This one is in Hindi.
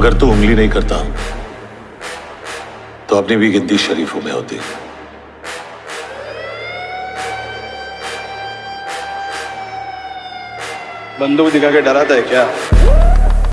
अगर तू उंगली नहीं करता तो अपनी भी गिनती शरीफों में होती। बंदूक दिखा के डराता है क्या?